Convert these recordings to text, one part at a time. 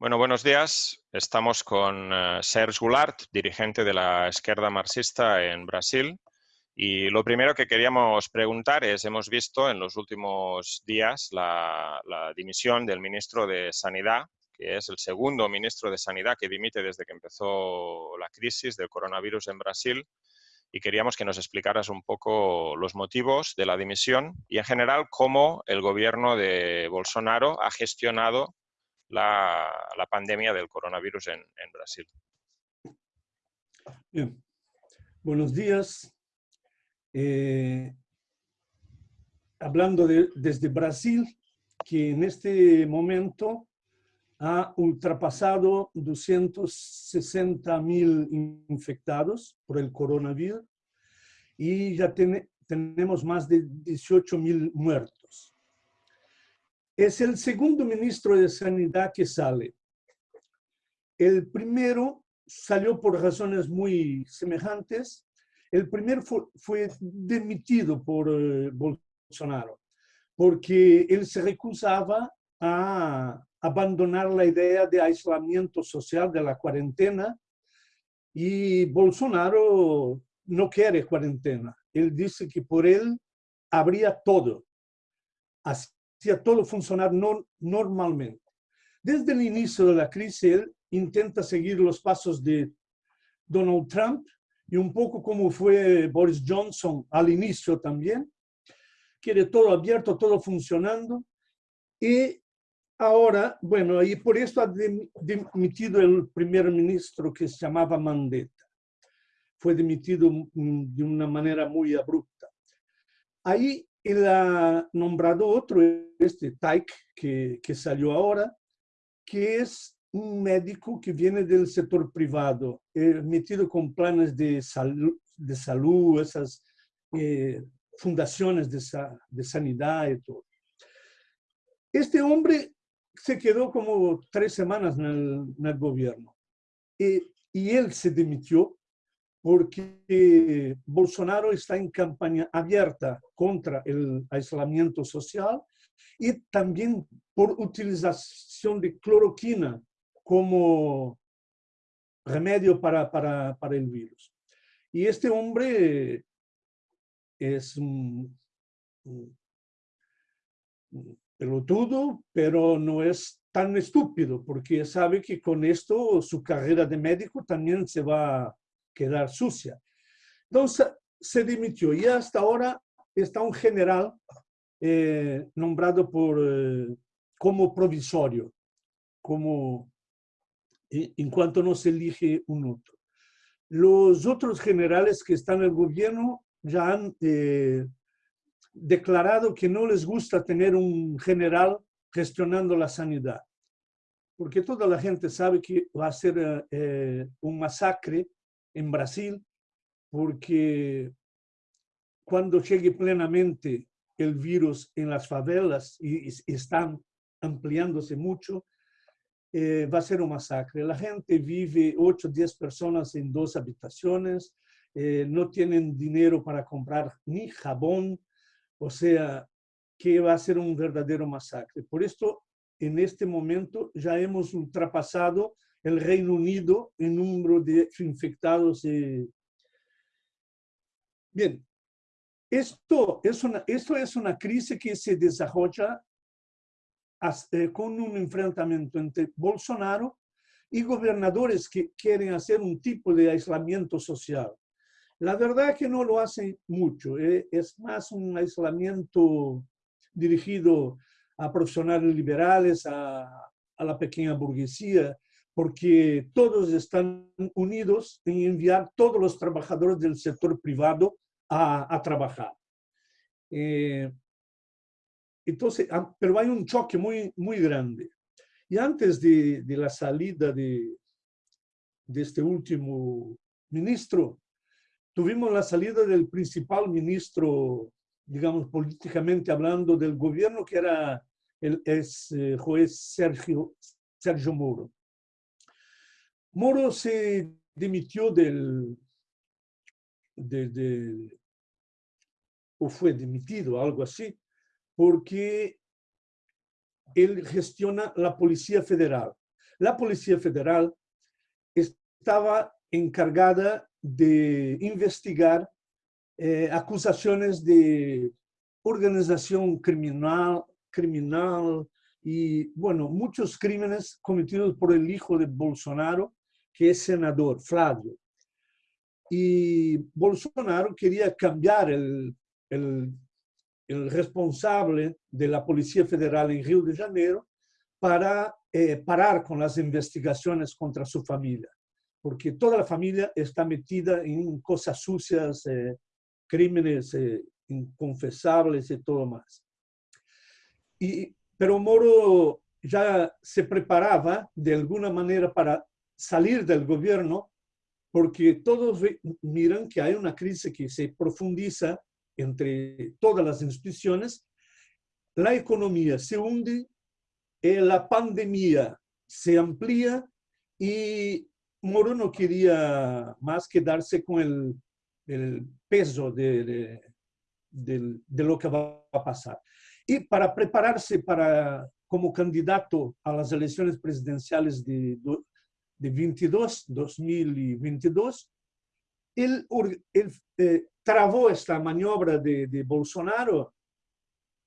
Bueno, buenos días. Estamos con uh, Serge Goulart, dirigente de la izquierda marxista en Brasil. Y lo primero que queríamos preguntar es, hemos visto en los últimos días la, la, dimisión del ministro de Sanidad, que es el segundo ministro de Sanidad que dimite desde que empezó la crisis del coronavirus en Brasil. Y queríamos que nos explicaras un poco los motivos de la dimisión y, en general, cómo el gobierno de Bolsonaro ha gestionado la, la pandemia del coronavirus en, en Brasil. Buenos días. Eh, hablando de, desde Brasil, que en este momento ha ultrapasado 260 mil infectados por el coronavirus y ya tiene, tenemos más de 18 mil muertos es el segundo ministro de Sanidad que sale. El primero salió por razones muy semejantes. El primero fue, demitido por eh, Bolsonaro, porque él se recusaba a abandonar la idea de aislamiento social de la cuarentena y Bolsonaro no quiere cuarentena. Él dice que por él habría todo. Hacía todo funcionar no, normalmente. Desde el inicio de la crisis, él intenta seguir los pasos de Donald Trump y un poco como fue Boris Johnson al inicio también. Quiere todo abierto, todo funcionando. Y ahora, bueno, y por eso ha dimitido el primer ministro que se llamaba Mandetta. Fue dimitido de una manera muy abrupta. Ahí él ha nombrado otro, este Taik, que, que salió ahora, que es un médico que viene del sector privado, eh, metido con planes de salud, de salud esas eh, fundaciones de, de, sanidad y todo. Este hombre se quedó como tres semanas en el, en el gobierno y, y él se dimitió porque Bolsonaro está en campaña abierta contra el aislamiento social y también por utilización de cloroquina como remedio para, para, para el virus. Y este hombre es un, un pelotudo, pero no es tan estúpido, porque sabe que con esto su carrera de médico también se va quedar sucia. Entonces se dimitió y hasta ahora está un general eh, nombrado por, eh, como provisorio, como en cuanto no se elige un otro. Los otros generales que están en el gobierno ya han eh, declarado que no les gusta tener un general gestionando la sanidad, porque toda la gente sabe que va a ser un masacre en Brasil, porque cuando llegue plenamente el virus en las favelas y, están ampliándose mucho, eh, va a ser un masacre. La gente vive 8 o 10 personas en dos habitaciones, eh, no tienen dinero para comprar ni jabón, o sea, que va a ser un verdadero masacre. Por esto, en este momento ya hemos ultrapasado el Reino Unido en número de infectados. Eh. Bien, esto es, una, esto es una crisis que se desarrolla eh, con un enfrentamiento entre Bolsonaro y gobernadores que quieren hacer un tipo de aislamiento social. La verdad es que no lo hacen mucho, eh, es más un aislamiento dirigido a profesionales liberales, a, a la pequeña burguesía, porque todos están unidos en enviar todos los trabajadores del sector privado a, a trabajar. Eh, entonces, ah, pero hay un choque muy, muy grande. Y antes de, de la salida de, de este último ministro, tuvimos la salida del principal ministro, digamos, políticamente hablando del gobierno, que era el ex eh, juez Sergio, Sergio Moro. Moro se dimitió del, o fue dimitido, algo así, porque él gestiona la Policía Federal. La Policía Federal estaba encargada de investigar eh, acusaciones de organización criminal, criminal y, bueno, muchos crímenes cometidos por el hijo de Bolsonaro, que es senador, Flavio. Y Bolsonaro quería cambiar el, el, el responsable de la Policía Federal en Río de Janeiro para eh, parar con las investigaciones contra su familia, porque toda la familia está metida en cosas sucias, eh, crímenes eh, inconfesables y todo más. Y, pero Moro ya se preparaba de alguna manera para salir del gobierno, porque todos miran que hay una crisis que se profundiza entre todas las instituciones, la economía se hunde, eh, la pandemia se amplía y Moro no quería más quedarse con el, el peso de, de, de, lo que va a pasar. Y para prepararse para, como candidato a las elecciones presidenciales de, de 22, 2022, él, él eh, travó esta maniobra de, de Bolsonaro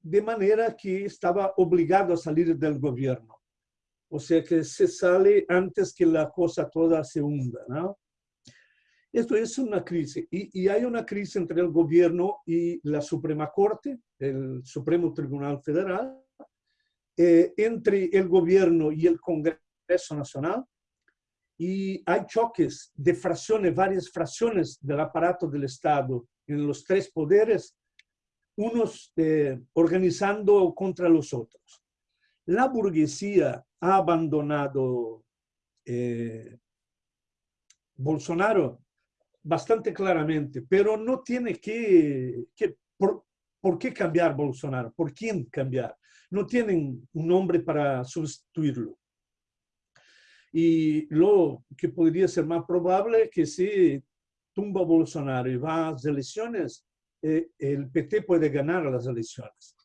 de manera que estaba obligado a salir del gobierno. O sea que se sale antes que la cosa toda se hunda. ¿no? Esto es una crisis. Y, y, hay una crisis entre el gobierno y la Suprema Corte, el Supremo Tribunal Federal, eh, entre el gobierno y el Congreso Nacional. Y hay choques de fracciones, varias fracciones del aparato del Estado en los tres poderes, unos eh, organizando contra los otros. La burguesía ha abandonado eh, Bolsonaro bastante claramente, pero no tiene que, por, por, qué cambiar Bolsonaro, por quién cambiar. No tienen un nombre para sustituirlo. Y lo que podría ser más probable es que si tumba Bolsonaro va a las elecciones, eh, el PT puede ganar las elecciones.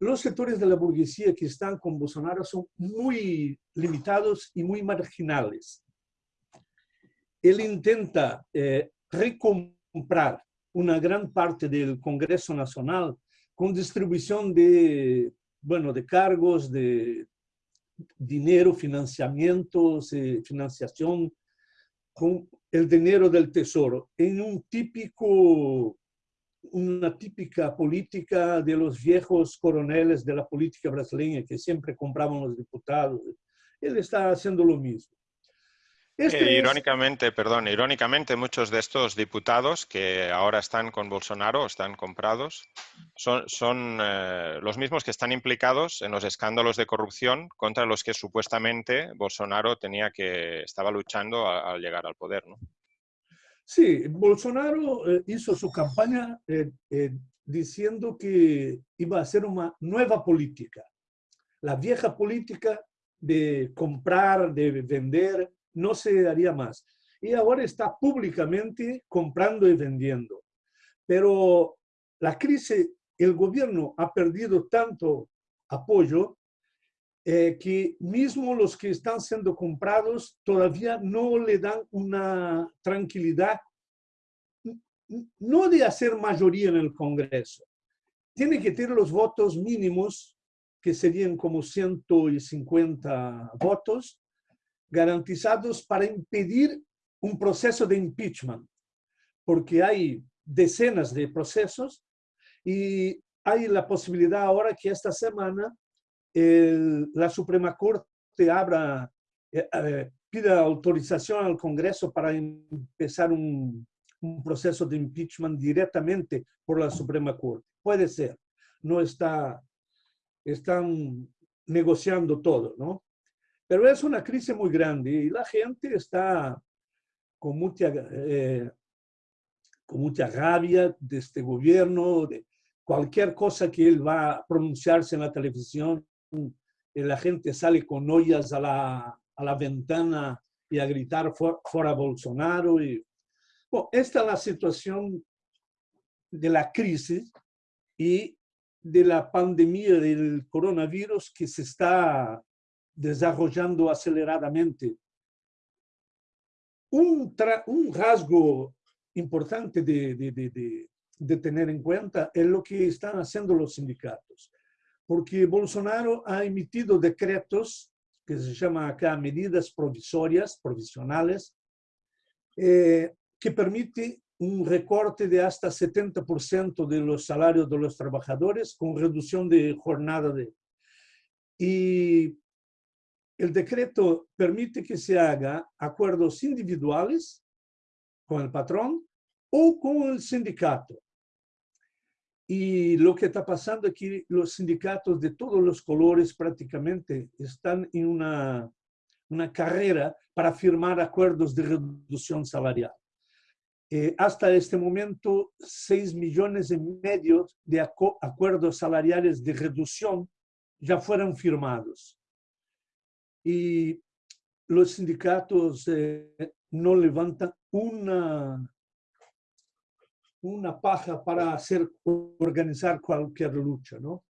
Los sectores de la burguesía que están con Bolsonaro son muy limitados y muy marginales él intenta eh, recomprar una gran parte del Congreso Nacional con distribución de, bueno, de cargos, de dinero, financiamientos, financiación, con el dinero del tesoro, en un típico, una típica política de los viejos coroneles de la política brasileña que siempre compraban los diputados. Él está haciendo lo mismo. Este irónicamente, perdón, irónicamente muchos de estos diputados que ahora están con Bolsonaro, están comprados, son, son eh, los mismos que están implicados en los escándalos de corrupción contra los que supuestamente Bolsonaro tenía que estaba luchando al llegar al poder, ¿no? Sí, Bolsonaro eh, hizo su campaña eh, diciendo que iba a hacer una nueva política. La vieja política de comprar, de vender, no se haría más. Y ahora está públicamente comprando y vendiendo. Pero la crisis, el gobierno ha perdido tanto apoyo eh, que mismo los que están siendo comprados todavía no le dan una tranquilidad, no de hacer mayoría en el Congreso. Tiene que tener los votos mínimos, que serían como 150 votos, garantizados para impedir un proceso de impeachment, porque hay decenas de procesos y hay la posibilidad ahora que esta semana el, la Suprema Corte abra, eh, eh, pida autorización al Congreso para empezar un, un, proceso de impeachment directamente por la Suprema Corte. Puede ser, no está, están negociando todo, ¿no? Pero es una crisis muy grande y la gente está con mucha, eh, con mucha rabia de este gobierno, de cualquier cosa que él va a pronunciarse en la televisión, eh, la gente sale con ollas a la, a la ventana y a gritar fuera Bolsonaro. Y, bueno, esta es la situación de la crisis y de la pandemia del coronavirus que se está desarrollando aceleradamente. Un, un rasgo importante de, de, de, de, tener en cuenta es lo que están haciendo los sindicatos, porque Bolsonaro ha emitido decretos que se llaman acá medidas provisorias, provisionales, eh, que permite un recorte de hasta 70% de los salarios de los trabajadores con reducción de jornada de... Y el decreto permite que se haga acuerdos individuales con el patrón o con el sindicato. Y lo que está pasando es que los sindicatos de todos los colores prácticamente están en una, una carrera para firmar acuerdos de reducción salarial. Eh, hasta este momento, 6 millones y medio de acuerdos salariales de reducción ya fueron firmados. Y los sindicatos eh, no levantan una, una paja para hacer, organizar cualquier lucha. ¿no?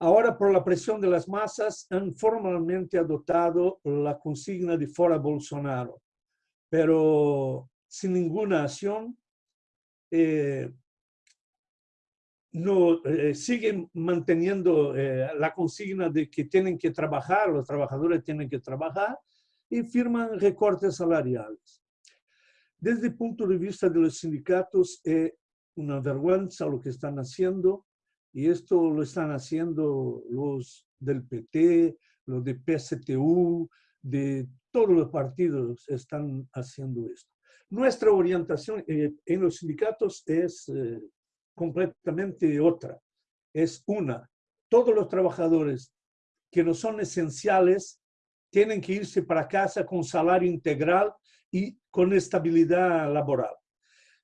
Ahora, por la presión de las masas, han formalmente adoptado la consigna de fora Bolsonaro, pero sin ninguna acción, eh, no, eh, siguen manteniendo eh, la consigna de que tienen que trabajar, los trabajadores tienen que trabajar y firman recortes salariales. Desde el punto de vista de los sindicatos, es una vergüenza lo que están haciendo y esto lo están haciendo los del PT, los de PSTU, de todos los partidos están haciendo esto. Nuestra orientación eh, en los sindicatos es eh, completamente otra. Es una, todos los trabajadores que no son esenciales tienen que irse para casa con salario integral y con estabilidad laboral.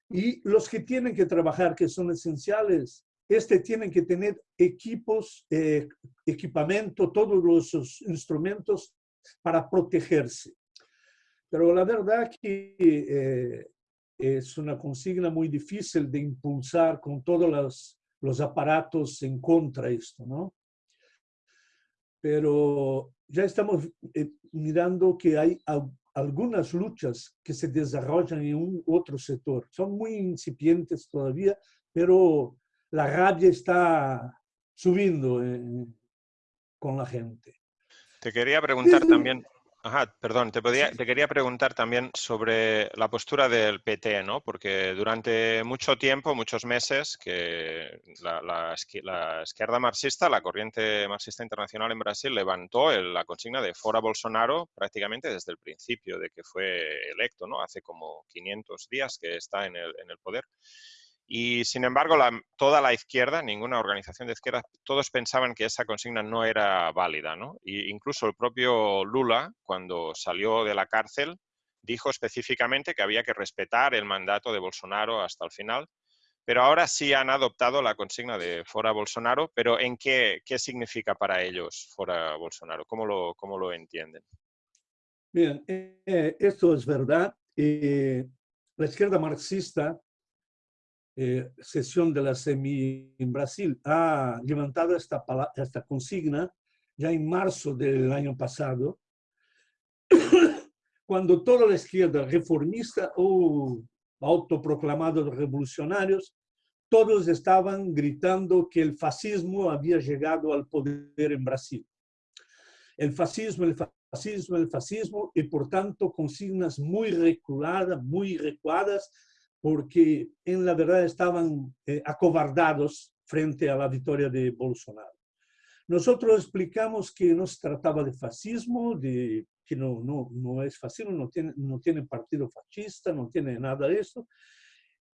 Y los que tienen que trabajar, que son esenciales, este tienen que tener equipos, eh, equipamiento, todos los instrumentos para protegerse. Pero la verdad que eh, es una consigna muy difícil de impulsar con todos los, los aparatos en contra de esto, ¿no? Pero ya estamos eh, mirando que hay algunas luchas que se desarrollan en un otro sector. Son muy incipientes todavía, pero la rabia está subiendo eh, con la gente. Te quería preguntar también, Ajá, perdón, te, te, quería preguntar también sobre la postura del PT, ¿no? Porque durante mucho tiempo, muchos meses, que la, izquierda marxista, la corriente marxista internacional en Brasil, levantó la consigna de fora Bolsonaro prácticamente desde el principio de que fue electo, ¿no? Hace como 500 días que está en el, en el poder. Y sin embargo, toda la izquierda, ninguna organización de izquierda, todos pensaban que esa consigna no era válida. ¿no? Y incluso el propio Lula, cuando salió de la cárcel, dijo específicamente que había que respetar el mandato de Bolsonaro hasta el final. Pero ahora sí han adoptado la consigna de fora Bolsonaro, pero ¿en qué, qué significa para ellos fora Bolsonaro? ¿Cómo lo, cómo lo entienden? Bien, eh, esto es verdad. Eh, la izquierda marxista eh, sesión de la CEMI en Brasil ha levantado esta, esta consigna ya en marzo del año pasado, cuando toda la izquierda reformista o autoproclamados revolucionarios, todos estaban gritando que el fascismo había llegado al poder en Brasil. El fascismo, el fascismo, el fascismo, y por tanto consignas muy reculadas, muy recuadas, porque en la verdad estaban eh, acobardados frente a la victoria de Bolsonaro. Nosotros explicamos que no se trataba de fascismo, de, que no, no, no es fascismo, no tiene, no tiene partido fascista, no tiene nada de eso,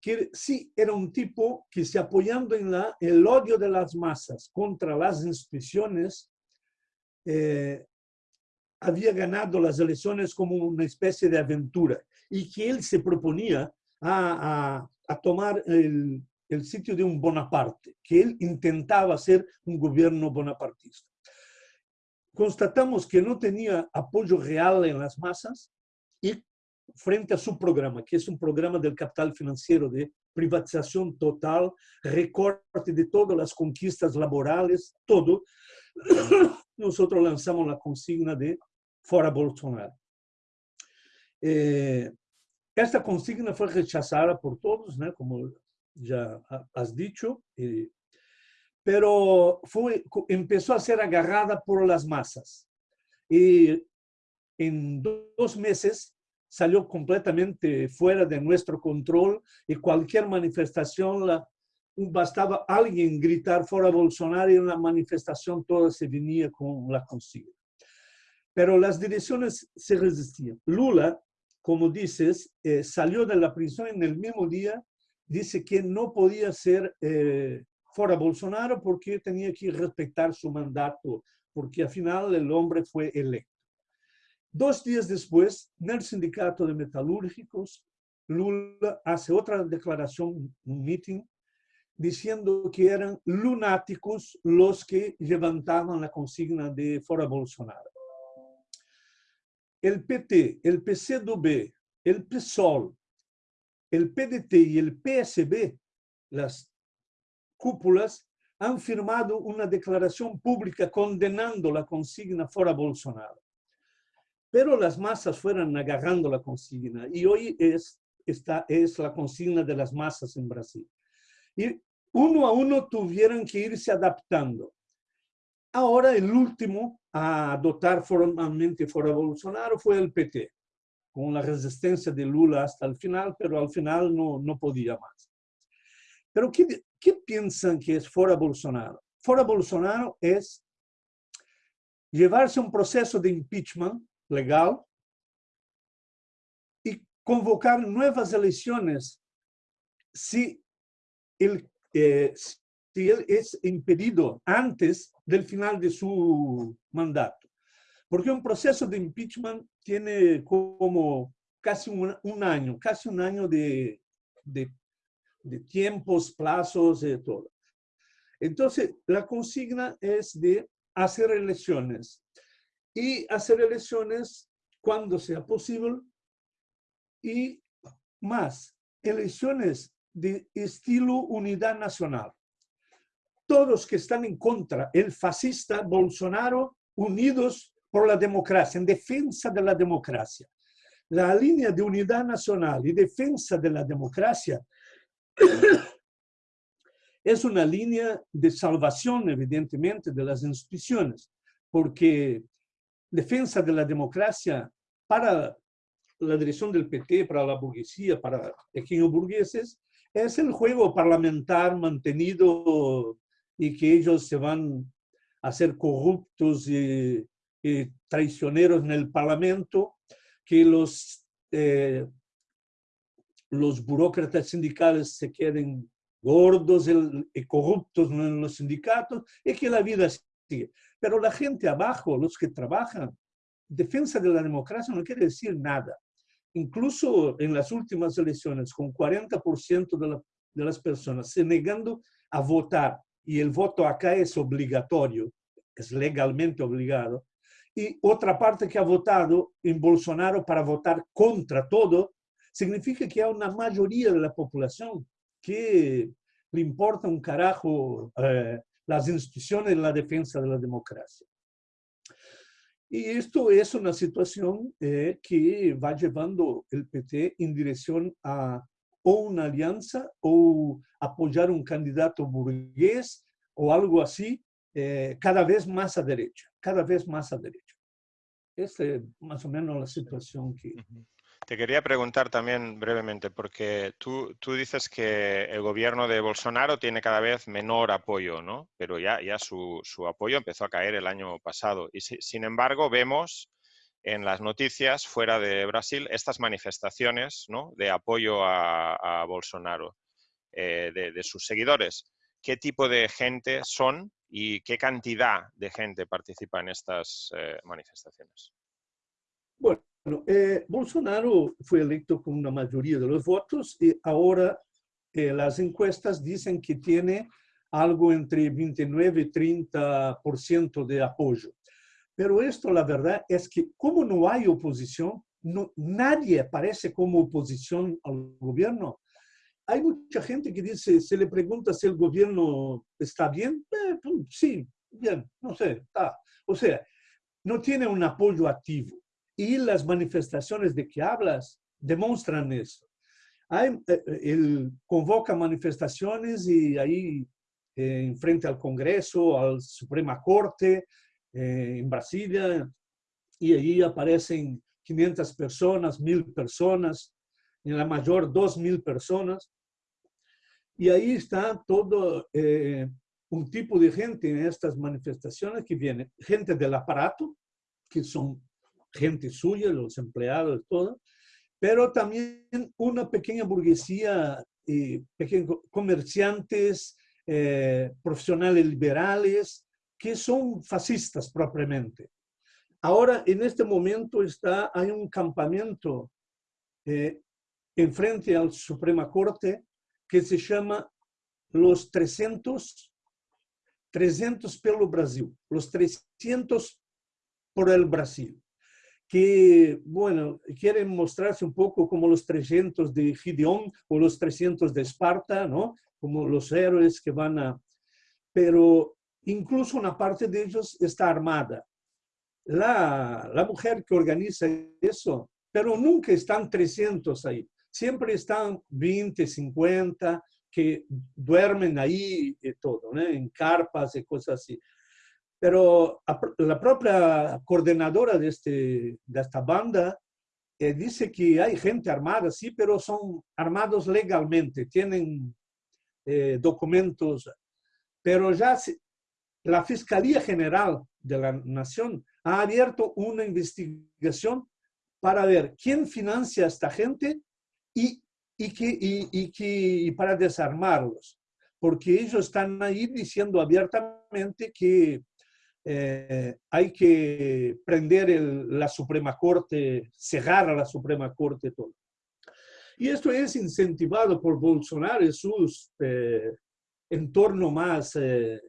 que sí era un tipo que se apoyando en la, el odio de las masas contra las instituciones, eh, había ganado las elecciones como una especie de aventura y que él se proponía a, tomar el, sitio de un Bonaparte, que él intentaba hacer un gobierno bonapartista. Constatamos que no tenía apoyo real en las masas y frente a su programa, que es un programa del capital financiero de privatización total, recorte de todas las conquistas laborales, todo, nosotros lanzamos la consigna de Fora Bolsonaro. Eh, esta consigna fue rechazada por todos, ¿no? como ya has dicho, pero fue, empezó a ser agarrada por las masas. Y en dos meses salió completamente fuera de nuestro control y cualquier manifestación, la, bastaba alguien gritar fuera Bolsonaro y en la manifestación toda se venía con la consigna. Pero las direcciones se resistían. Lula, como dices, eh, salió de la prisión en el mismo día, dice que no podía ser eh, fuera Bolsonaro porque tenía que respetar su mandato, porque al final el hombre fue electo. Dos días después, en el sindicato de metalúrgicos, Lula hace otra declaración, un meeting, diciendo que eran lunáticos los que levantaban la consigna de fuera Bolsonaro. El PT, el PCdoB, el PSOL, el PDT y el PSB, las cúpulas, han firmado una declaración pública condenando la consigna fuera Bolsonaro pero las masas fueron agarrando la consigna y hoy es, es la consigna de las masas en Brasil. Y uno a uno tuvieron que irse adaptando. Ahora el último a adoptar formalmente fuera Bolsonaro fue el PT, con la resistencia de Lula hasta el final, pero al final no, no podía más. Pero ¿qué, ¿qué piensan que es fuera Bolsonaro? Fuera Bolsonaro es llevarse un proceso de impeachment legal y convocar nuevas elecciones si él, eh, si es impedido antes del final de su mandato. Porque un proceso de impeachment tiene como casi un, un año, casi un año de, de, de tiempos, plazos, de todo. Entonces, la consigna es de hacer elecciones y hacer elecciones cuando sea posible y más, elecciones de estilo unidad nacional. Todos que están en contra, el fascista Bolsonaro, unidos por la democracia, en defensa de la democracia. La línea de unidad nacional y defensa de la democracia es una línea de salvación, evidentemente, de las instituciones, porque defensa de la democracia para la dirección del PT, para la burguesía, para pequeños burgueses, es el juego parlamentar mantenido y que ellos se van a ser corruptos y, traicioneros en el parlamento, que los, eh, los burócratas sindicales se queden gordos y corruptos en los sindicatos y que la vida sigue. Pero la gente abajo, los que trabajan, defensa de la democracia no quiere decir nada. Incluso en las últimas elecciones, con 40% de, de las personas se negando a votar, y el voto acá es obligatorio, es legalmente obligado, y otra parte que ha votado en Bolsonaro para votar contra todo, significa que hay una mayoría de la población que le importa un carajo eh, las instituciones en la defensa de la democracia. Y esto es una situación eh, que va llevando el PT en dirección a o una alianza o apoyar un candidato burgués o algo así, eh, cada vez más a derecha, cada vez más a derecha. Esta es más o menos la situación que... Te quería preguntar también brevemente, porque tú, tú, dices que el gobierno de Bolsonaro tiene cada vez menor apoyo, ¿no? Pero ya, ya su, su apoyo empezó a caer el año pasado. Y sin embargo, vemos en las noticias fuera de Brasil estas manifestaciones ¿no? de apoyo a, Bolsonaro, eh, de, sus seguidores. ¿Qué tipo de gente son y qué cantidad de gente participa en estas eh, manifestaciones? Bueno, eh, Bolsonaro fue electo con una mayoría de los votos y ahora eh, las encuestas dicen que tiene algo entre 29 y 30% de apoyo. Pero esto, la verdad, es que como no hay oposición, no, nadie aparece como oposición al gobierno. Hay mucha gente que dice, se le pregunta si el gobierno está bien, eh, pues, sí, bien, no sé, está. O sea, no tiene un apoyo activo. Y las manifestaciones de que hablas demuestran eso. Hay, eh, él convoca manifestaciones y ahí eh, en frente al Congreso, al Suprema Corte, eh, en Brasilia, y allí aparecen 500 personas, 1000 personas, en la mayor 2000 personas. Y ahí está todo eh, un tipo de gente en estas manifestaciones que viene, gente del aparato, que son gente suya, los empleados, todo, pero también una pequeña burguesía, eh, pequeños comerciantes, eh, profesionales liberales, que son fascistas propiamente. Ahora, en este momento está, hay un campamento eh, en frente al Suprema Corte que se llama los 300, 300 pelo Brasil, los 300 por el Brasil, que, bueno, quieren mostrarse un poco como los 300 de Gideón o los 300 de Esparta, ¿no? Como los héroes que van a... Pero incluso una parte de ellos está armada la, la mujer que organiza eso, pero nunca están 300 ahí. Siempre están 20, 50 que duermen ahí y todo, en carpas y cosas así. Pero la propia coordinadora de, este, de esta banda eh, dice que hay gente armada, sí, pero son armados legalmente, tienen eh, documentos, pero ya la Fiscalía General de la Nación ha abierto una investigación para ver quién financia a esta gente y, y, que, y, que, para desarmarlos. Porque ellos están ahí diciendo abiertamente que eh, hay que prender el, la Suprema Corte, cerrar a la Suprema Corte, todo. Y esto es incentivado por Bolsonaro y sus eh, entorno más, eh,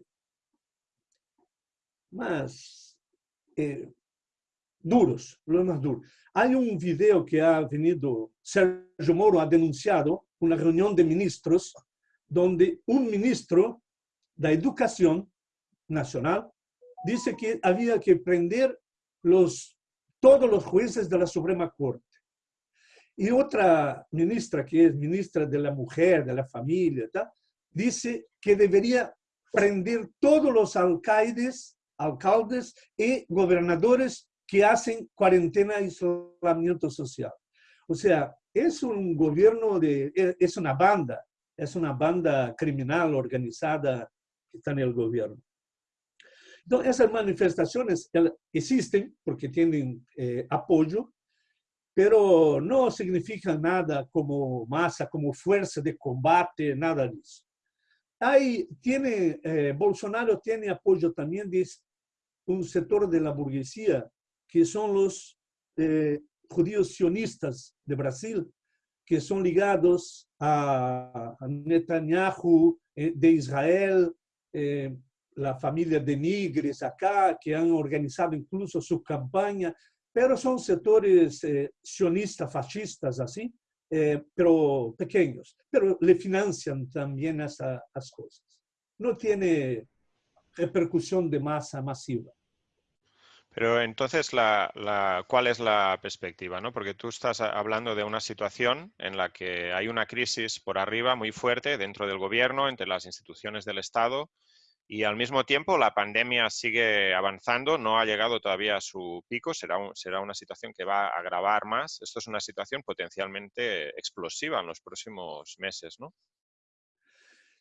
más eh, duros, más duros. Hay un video que ha venido, Sergio Moro ha denunciado una reunión de ministros donde un ministro de Educación Nacional dice que había que prender los, todos los jueces de la Suprema Corte. Y otra ministra, que es ministra de la Mujer, de la Familia, dice que debería prender todos los alcaldes alcaldes y gobernadores que hacen cuarentena y aislamiento social. O sea, es un gobierno de, es una banda, es una banda criminal organizada que está en el gobierno. Entonces, esas manifestaciones existen porque tienen eh, apoyo, pero no significan nada como masa, como fuerza de combate, nada de eso. Hay, tiene, eh, Bolsonaro tiene apoyo también de un sector de la burguesía, que son los eh, judíos sionistas de Brasil, que son ligados a, Netanyahu eh, de Israel, eh, la familia de Nigres acá, que han organizado incluso su campaña, pero son sectores sionistas, fascistas, así, pero pequeños, pero le financian también esas cosas. No tiene repercusión de masa masiva. Pero entonces, la, ¿cuál es la perspectiva? ¿no? Porque tú estás hablando de una situación en la que hay una crisis por arriba muy fuerte dentro del gobierno, entre las instituciones del Estado, y al mismo tiempo la pandemia sigue avanzando, no ha llegado todavía a su pico, será, será una situación que va a agravar más. Esto es una situación potencialmente explosiva en los próximos meses, ¿no?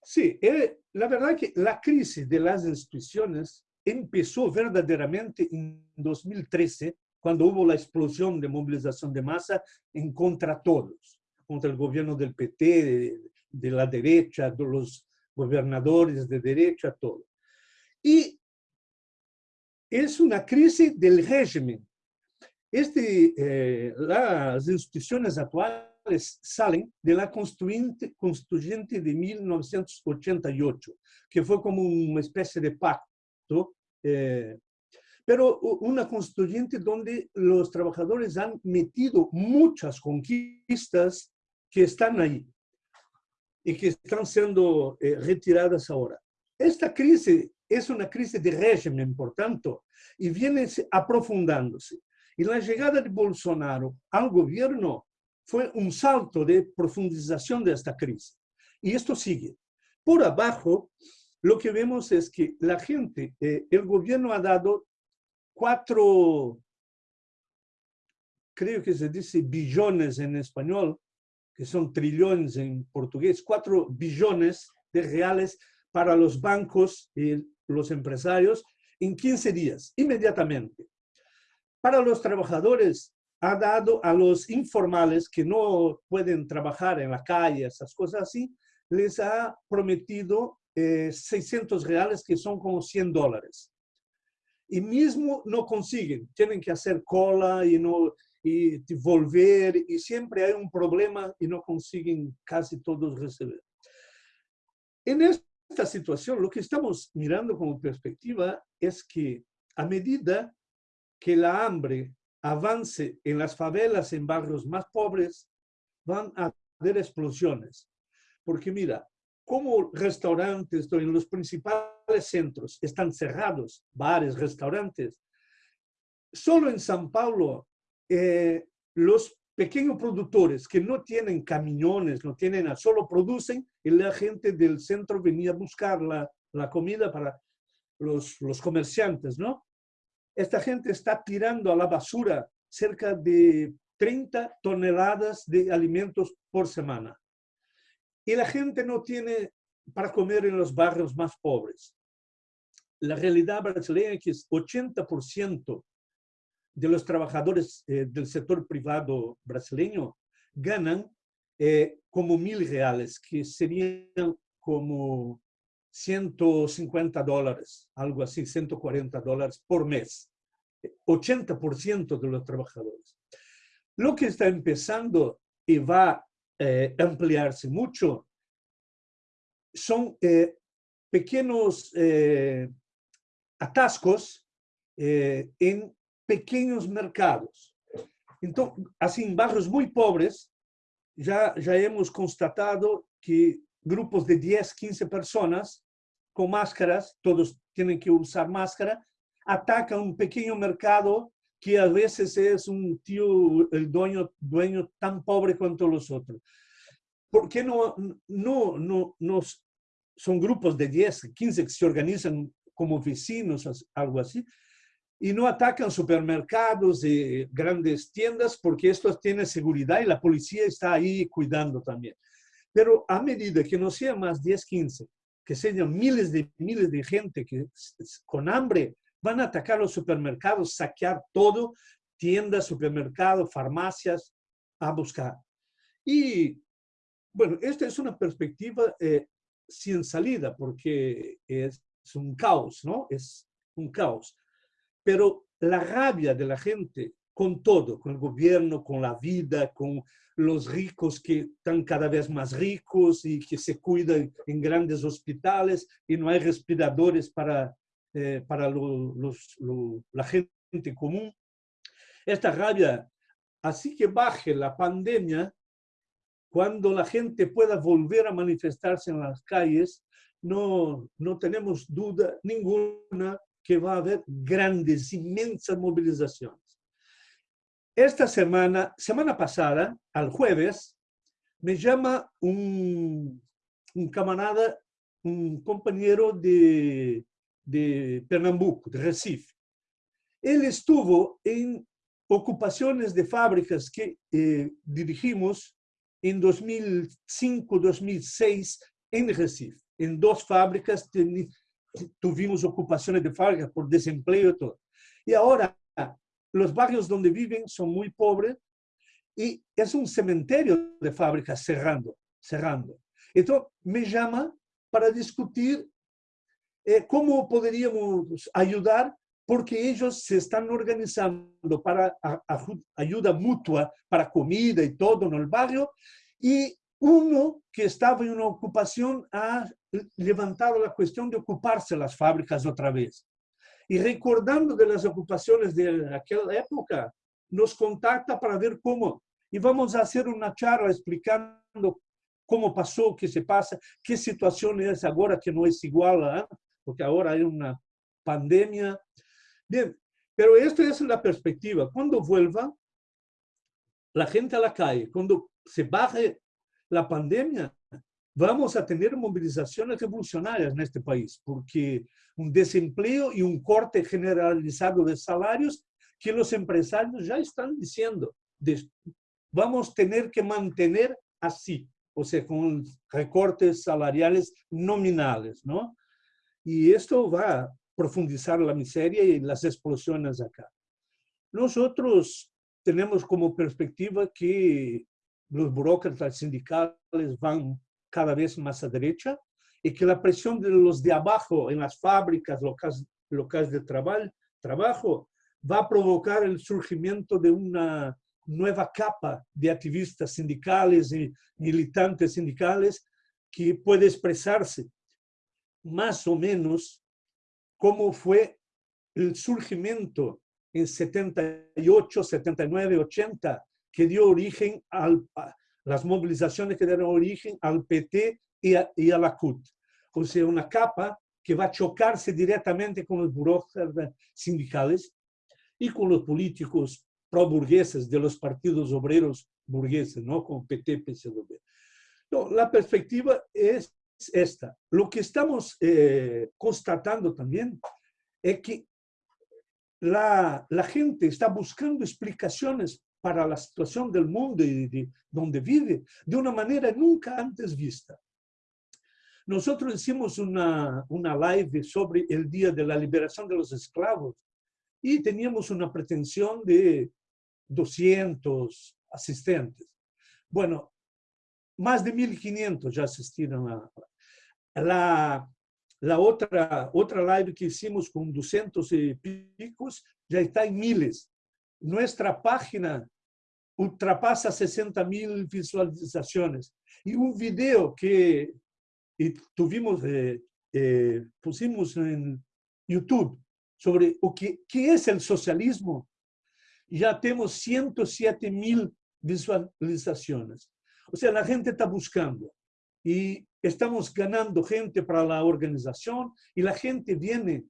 Sí, eh, la verdad que la crisis de las instituciones empezó verdaderamente en 2013, cuando hubo la explosión de movilización de masa en contra todos, contra el gobierno del PT, de, la derecha, de los gobernadores de derecha, todo. Y es una crisis del régimen. Este, eh, las instituciones actuales salen de la constituyente, constituyente de 1988, que fue como una especie de pacto, eh, pero una constituyente donde los trabajadores han metido muchas conquistas que están ahí y que están siendo eh, retiradas ahora. Esta crisis es una crisis de régimen, por tanto, y viene aprofundándose. Y la llegada de Bolsonaro al gobierno fue un salto de profundización de esta crisis. Y esto sigue. Por abajo, lo que vemos es que la gente, eh, el gobierno ha dado cuatro, creo que se dice billones en español, que son trillones en portugués, cuatro billones de reales para los bancos y los empresarios en 15 días, inmediatamente. Para los trabajadores, ha dado a los informales que no pueden trabajar en la calle, esas cosas así, les ha prometido 600 eh, reales, que son como 100 dólares. Y mismo no consiguen, tienen que hacer cola y, no, y volver, y siempre hay un problema y no consiguen casi todos recibir. En esta situación, lo que estamos mirando como perspectiva es que a medida que la hambre avance en las favelas, en barrios más pobres, van a haber explosiones. Porque mira, como restaurantes en los principales centros están cerrados, bares, restaurantes, solo en San Paulo eh, los pequeños productores que no tienen camiones, no tienen, solo producen, y la gente del centro venía a buscar la, la comida para los, los comerciantes, ¿no? Esta gente está tirando a la basura cerca de 30 toneladas de alimentos por semana y la gente no tiene para comer en los barrios más pobres. La realidad brasileña es que 80% de los trabajadores eh, del sector privado brasileño ganan eh, como mil reales, que serían como 150 dólares, algo así, 140 dólares por mes. 80% de los trabajadores. Lo que está empezando y va eh, ampliarse mucho, son eh, pequeños eh, atascos en pequeños mercados. Entonces, así en barrios muy pobres, ya, ya hemos constatado que grupos de 10, 15 personas con máscaras, todos tienen que usar máscara, atacan un pequeño mercado que a veces es un tío, el dueño, dueño tan pobre cuanto los otros. ¿Por qué no, no, no, no son grupos de 10, 15 que se organizan como vecinos, algo así, y no atacan supermercados y grandes tiendas porque estos tienen seguridad y la policía está ahí cuidando también. Pero a medida que no sean más 10, 15, que sean miles de miles de gente que con hambre van a atacar los supermercados, saquear todo, tiendas, supermercados, farmacias, a buscar. Y bueno, esta es una perspectiva eh, sin salida porque es, un caos, ¿no? Es un caos. Pero la rabia de la gente con todo, con el gobierno, con la vida, con los ricos que están cada vez más ricos y que se cuidan en grandes hospitales y no hay respiradores para eh, para la gente común. Esta rabia, así que baje la pandemia, cuando la gente pueda volver a manifestarse en las calles, no, no tenemos duda ninguna que va a haber grandes, inmensas movilizaciones. Esta semana, semana pasada, al jueves, me llama un, un camarada, un compañero de, de Pernambuco, de Recife. Él estuvo en ocupaciones de fábricas que eh, dirigimos en 2005, 2006 en Recife. En dos fábricas tuvimos ocupaciones de fábricas por desempleo y todo. Y ahora los barrios donde viven son muy pobres y es un cementerio de fábricas cerrando, cerrando. Entonces me llama para discutir eh, ¿cómo podríamos ayudar? Porque ellos se están organizando para ayuda mutua, para comida y todo en el barrio, y uno que estaba en una ocupación ha levantado la cuestión de ocuparse las fábricas otra vez. Y recordando de las ocupaciones de aquella época, nos contacta para ver cómo. Y vamos a hacer una charla explicando cómo pasó, qué se pasa, qué situación es ahora que no es igual a porque ahora hay una pandemia. Bien, pero esto es la perspectiva. Cuando vuelva la gente a la calle, cuando se baje la pandemia, vamos a tener movilizaciones revolucionarias en este país, porque un desempleo y un corte generalizado de salarios que los empresarios ya están diciendo, vamos a tener que mantener así, o sea, con recortes salariales nominales, ¿no? Y esto va a profundizar la miseria y las explosiones acá. Nosotros tenemos como perspectiva que los burócratas sindicales van cada vez más a derecha y que la presión de los de abajo en las fábricas locales, locales de trabajo, va a provocar el surgimiento de una nueva capa de activistas sindicales y militantes sindicales que puede expresarse más o menos como fue el surgimiento en 78, 79, 80, que dio origen a las movilizaciones que dieron origen al PT y a, y a la CUT. O sea, una capa que va a chocarse directamente con los burócratas sindicales y con los políticos pro-burgueses de los partidos obreros burgueses, ¿no? Con PT, PCdoB. No, la perspectiva es esta. Lo que estamos eh, constatando también es que la, la, gente está buscando explicaciones para la situación del mundo y de donde vive de una manera nunca antes vista. Nosotros hicimos una, una live sobre el Día de la Liberación de los Esclavos y teníamos una pretensión de 200 asistentes. Bueno, más de 1.500 ya asistieron a la, la otra, otra live que hicimos con 200 y picos ya está en miles. Nuestra página ultrapasa 60 mil visualizaciones. Y un video que tuvimos, eh, eh, pusimos en YouTube sobre o que, qué es el socialismo, ya tenemos 107 mil visualizaciones. O sea, la gente está buscando y estamos ganando gente para la organización y la gente viene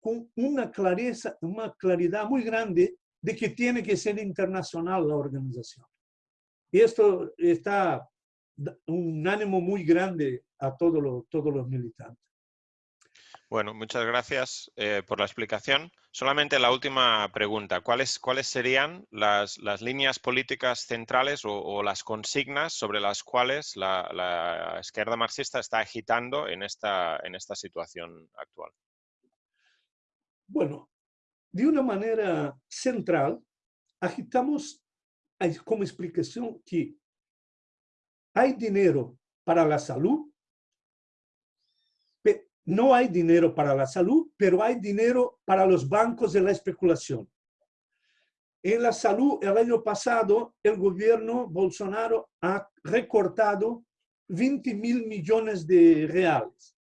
con una clareza, una claridad muy grande de que tiene que ser internacional la organización. Y esto está un ánimo muy grande a todos todos los militantes. Bueno, muchas gracias eh, por la explicación. Solamente la última pregunta. ¿Cuáles, serían las, las líneas políticas centrales o, las consignas sobre las cuales la, la, izquierda marxista está agitando en esta, en esta situación actual? Bueno, de una manera central, agitamos como explicación que hay dinero para la salud, no hay dinero para la salud, pero hay dinero para los bancos de la especulación. En la salud, el año pasado, el gobierno Bolsonaro ha recortado 20 mil millones de reales.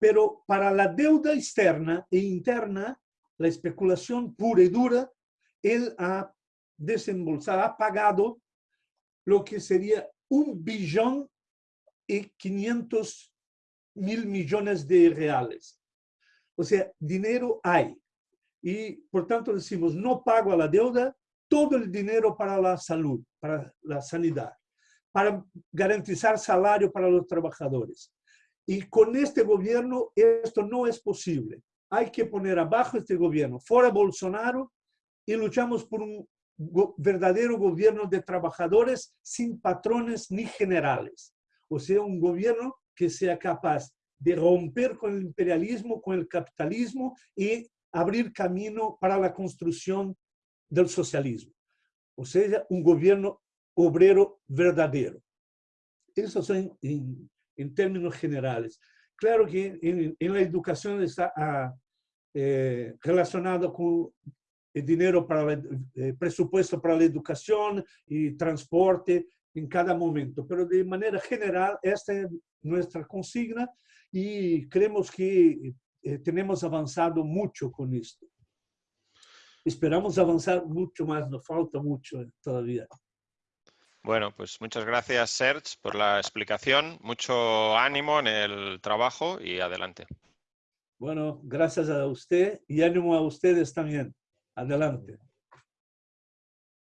Pero para la deuda externa e interna, la especulación pura y dura, él ha desembolsado, ha pagado lo que sería un billón y 500 mil millones de reales. O sea, dinero hay. Y por tanto decimos, no pago a la deuda, todo el dinero para la salud, para la sanidad, para garantizar salario para los trabajadores. Y con este gobierno esto no es posible. Hay que poner abajo este gobierno, fuera Bolsonaro, y luchamos por un verdadero gobierno de trabajadores sin patrones ni generales. O sea, un gobierno que sea capaz de romper con el imperialismo, con el capitalismo y abrir camino para la construcción del socialismo. O sea, un gobierno obrero verdadero. Eso son en, términos generales. Claro que en, la educación está ah, eh, relacionado con el dinero para el eh, presupuesto para la educación y transporte en cada momento, pero de manera general esta es nuestra consigna y creemos que eh, tenemos avanzado mucho con esto. Esperamos avanzar mucho más, nos falta mucho todavía. Bueno, pues muchas gracias, Serge, por la explicación. Mucho ánimo en el trabajo y adelante. Bueno, gracias a usted y ánimo a ustedes también. Adelante.